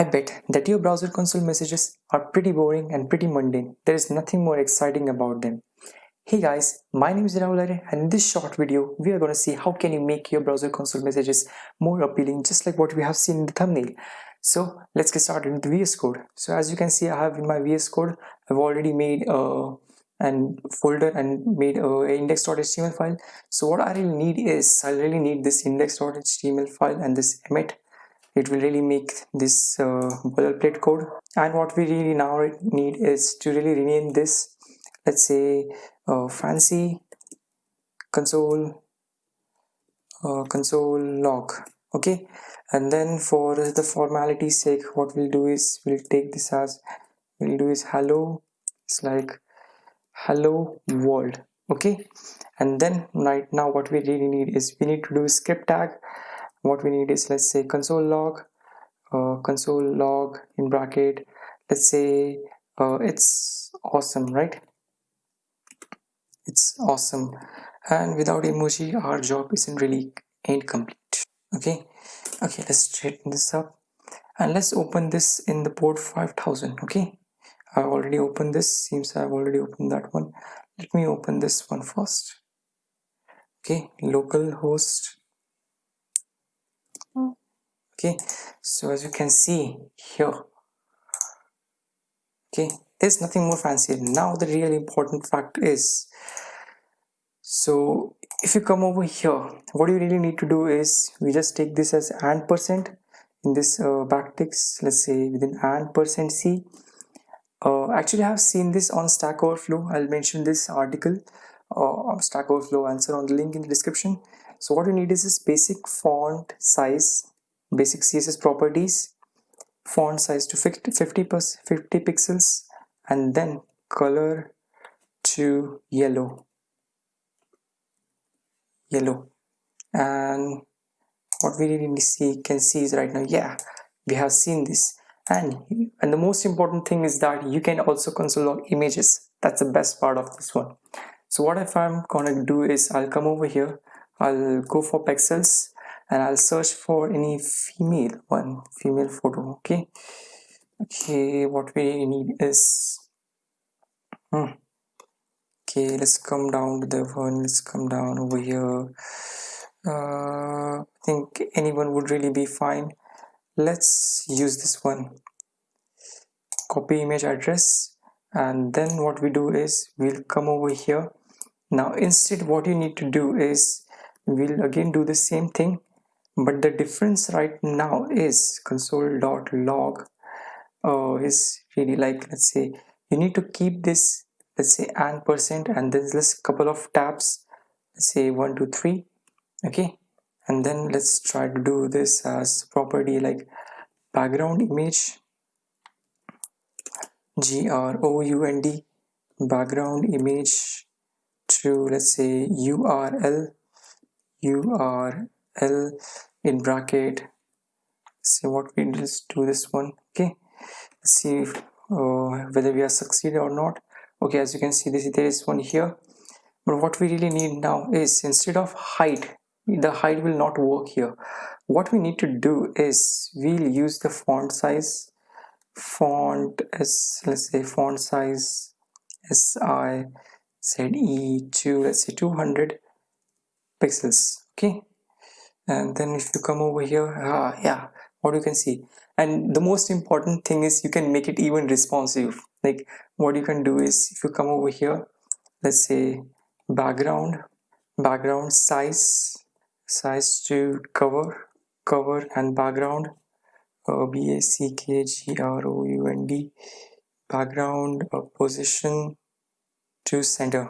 I bet that your browser console messages are pretty boring and pretty mundane. There is nothing more exciting about them. Hey guys, my name is Rahul and in this short video, we are going to see how can you make your browser console messages more appealing just like what we have seen in the thumbnail. So let's get started with VS Code. So as you can see, I have in my VS Code, I've already made uh, a and folder and made uh, a index.html file. So what I really need is I really need this index.html file and this Emmet it will really make this uh, boilerplate code. And what we really now need is to really rename this let's say uh, fancy console uh, console log okay? And then for the formality sake what we'll do is we'll take this as we'll do is hello it's like hello world okay? And then right now what we really need is we need to do script tag what we need is let's say console log uh, console log in bracket. Let's say uh, it's awesome right? It's awesome. And without emoji our job isn't really ain't complete okay? Okay let's straighten this up. And let's open this in the port 5000 okay? I've already opened this. Seems I've already opened that one. Let me open this one first. Okay? Localhost okay? So as you can see here okay there's nothing more fancy. Now the really important fact is so if you come over here what you really need to do is we just take this as and percent. In this uh, backticks let's say within and percent c. Uh, actually I have seen this on Stack Overflow. I'll mention this article uh, Stack Overflow. Answer on the link in the description. So what you need is this basic font size basic css properties font size to 50 50 pixels and then color to yellow. Yellow. And what we really see can see is right now yeah we have seen this. And and the most important thing is that you can also console log images. That's the best part of this one. So what if i'm gonna do is i'll come over here. I'll go for Pexels and I'll search for any female one female photo okay? Okay what we need is hmm. okay let's come down to the one let's come down over here. Uh, I think anyone would really be fine. Let's use this one. Copy image address and then what we do is we'll come over here. Now instead what you need to do is we'll again do the same thing but the difference right now is console.log uh, is really like let's say you need to keep this let's say and percent and there's this couple of tabs let's say one two three okay? And then let's try to do this as property like background image g-r-o-u-n-d background image to let's say url url l in bracket. See what we just do this one okay? See if, uh, whether we are succeeded or not. Okay as you can see this there is one here. But what we really need now is instead of height the height will not work here. What we need to do is we'll use the font size font as let's say font size s i z e to let's say 200 pixels okay and then if you come over here ah yeah what you can see. And the most important thing is you can make it even responsive. Like what you can do is if you come over here let's say background background size size to cover cover and background uh, b a c k g r o u n d background uh, position to center.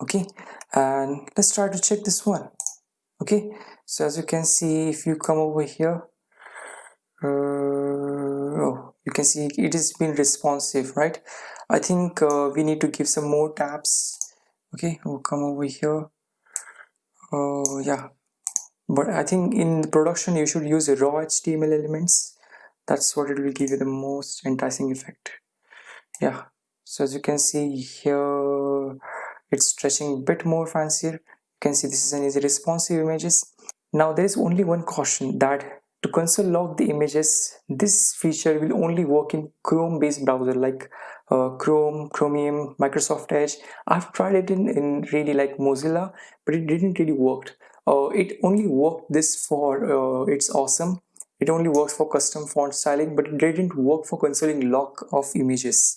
Okay? And let's try to check this one. Okay so as you can see if you come over here uh, oh you can see it is been responsive right? I think uh, we need to give some more tabs. Okay we'll come over here. Oh yeah. But I think in production you should use raw HTML elements. That's what it will give you the most enticing effect. Yeah. So as you can see here it's stretching a bit more fancier. You can see this is an easy responsive images now there is only one caution that to console log the images this feature will only work in chrome based browser like uh, chrome chromium microsoft edge. I've tried it in, in really like mozilla but it didn't really work. Uh, it only worked this for uh, it's awesome. It only works for custom font styling but it didn't work for consoling lock of images.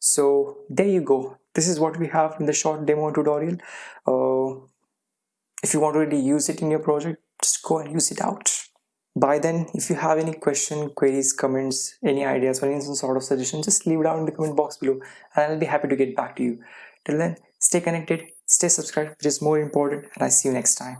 So there you go. This is what we have in the short demo tutorial. Uh, if you want to really use it in your project just go and use it out. By then. If you have any question queries comments any ideas or any sort of suggestion just leave it down in the comment box below and i'll be happy to get back to you. Till then stay connected stay subscribed which is more important and i see you next time